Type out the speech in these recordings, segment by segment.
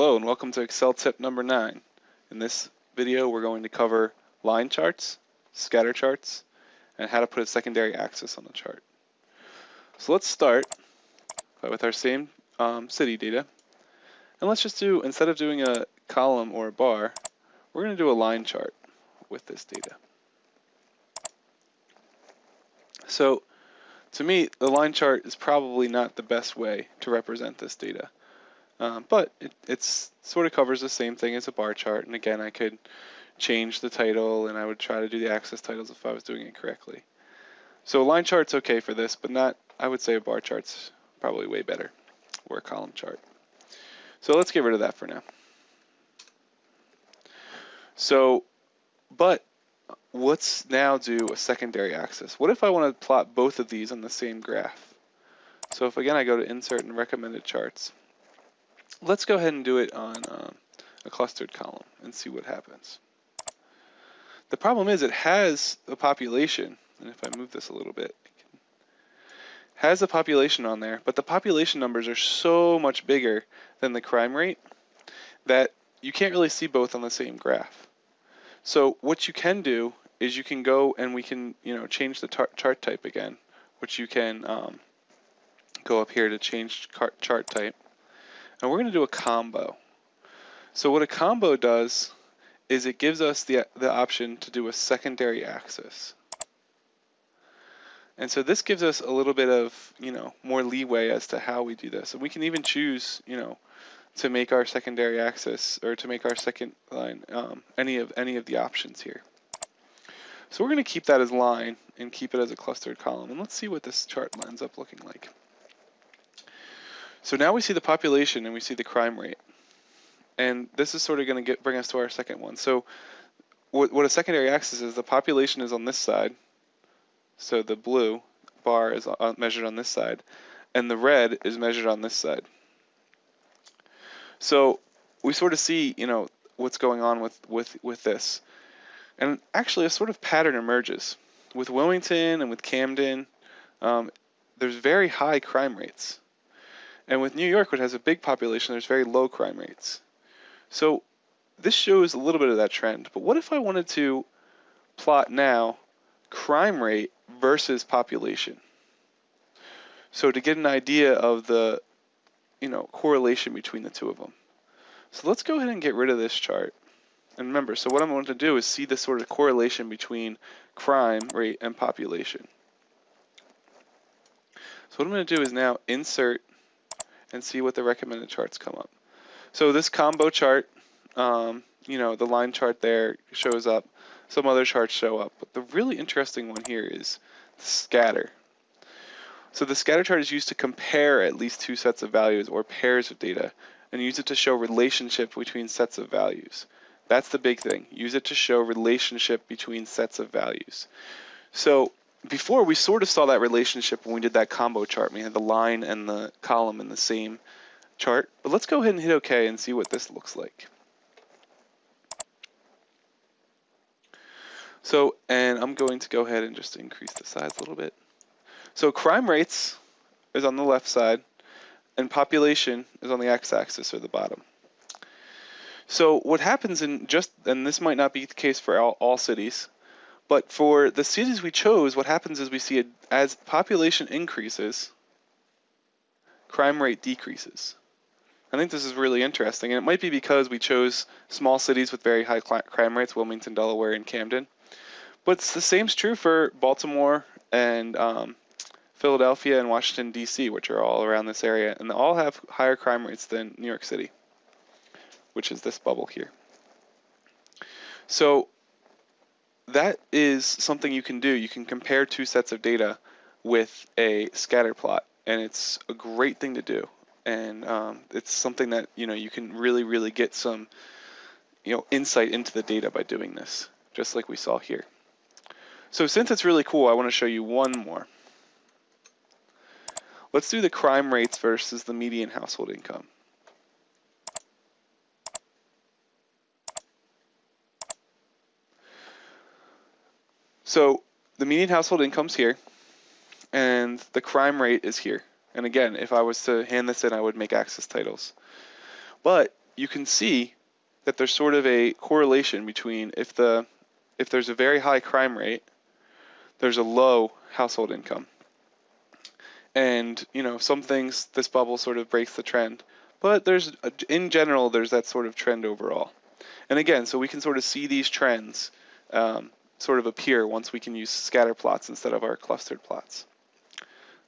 Hello and welcome to Excel tip number 9. In this video we're going to cover line charts, scatter charts, and how to put a secondary axis on the chart. So let's start with our same um, city data. And let's just do, instead of doing a column or a bar, we're going to do a line chart with this data. So to me, the line chart is probably not the best way to represent this data. Um, but it it's sort of covers the same thing as a bar chart. And again, I could change the title and I would try to do the axis titles if I was doing it correctly. So a line chart's okay for this, but not, I would say a bar chart's probably way better, or a column chart. So let's get rid of that for now. So, but let's now do a secondary axis. What if I want to plot both of these on the same graph? So if again I go to insert and recommended charts, let's go ahead and do it on um, a clustered column and see what happens. The problem is it has a population, and if I move this a little bit, has a population on there, but the population numbers are so much bigger than the crime rate that you can't really see both on the same graph. So what you can do is you can go and we can, you know, change the chart type again, which you can um, go up here to change chart type. And we're going to do a combo. So what a combo does is it gives us the, the option to do a secondary axis. And so this gives us a little bit of, you know, more leeway as to how we do this. And we can even choose, you know, to make our secondary axis or to make our second line um, any of any of the options here. So we're going to keep that as line and keep it as a clustered column. And let's see what this chart ends up looking like. So now we see the population and we see the crime rate. And this is sort of going to bring us to our second one. So what, what a secondary axis is, the population is on this side. So the blue bar is on, measured on this side. And the red is measured on this side. So we sort of see, you know, what's going on with, with, with this. And actually a sort of pattern emerges. With Wilmington and with Camden, um, there's very high crime rates. And with New York, which has a big population, there's very low crime rates. So this shows a little bit of that trend. But what if I wanted to plot now crime rate versus population? So to get an idea of the you know correlation between the two of them. So let's go ahead and get rid of this chart. And remember, so what I'm going to do is see the sort of correlation between crime rate and population. So what I'm going to do is now insert and see what the recommended charts come up. So this combo chart, um, you know, the line chart there shows up. Some other charts show up. But the really interesting one here is the scatter. So the scatter chart is used to compare at least two sets of values or pairs of data and use it to show relationship between sets of values. That's the big thing. Use it to show relationship between sets of values. So before we sort of saw that relationship when we did that combo chart. We had the line and the column in the same chart. But let's go ahead and hit OK and see what this looks like. So, and I'm going to go ahead and just increase the size a little bit. So crime rates is on the left side, and population is on the x-axis or the bottom. So what happens in just, and this might not be the case for all, all cities, but for the cities we chose, what happens is we see it as population increases, crime rate decreases. I think this is really interesting, and it might be because we chose small cities with very high crime rates, Wilmington, Delaware, and Camden. But the same is true for Baltimore and um, Philadelphia and Washington, D.C., which are all around this area, and they all have higher crime rates than New York City, which is this bubble here. So that is something you can do. You can compare two sets of data with a scatter plot, and it's a great thing to do. And um, it's something that you know you can really, really get some you know insight into the data by doing this, just like we saw here. So since it's really cool, I want to show you one more. Let's do the crime rates versus the median household income. So the median household income's here, and the crime rate is here. And again, if I was to hand this in, I would make axis titles. But you can see that there's sort of a correlation between if the if there's a very high crime rate, there's a low household income. And you know, some things this bubble sort of breaks the trend, but there's in general there's that sort of trend overall. And again, so we can sort of see these trends um, sort of appear once we can use scatter plots instead of our clustered plots.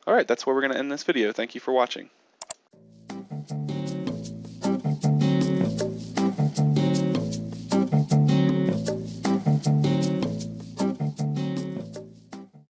All right, that's where we're going to end this video. Thank you for watching.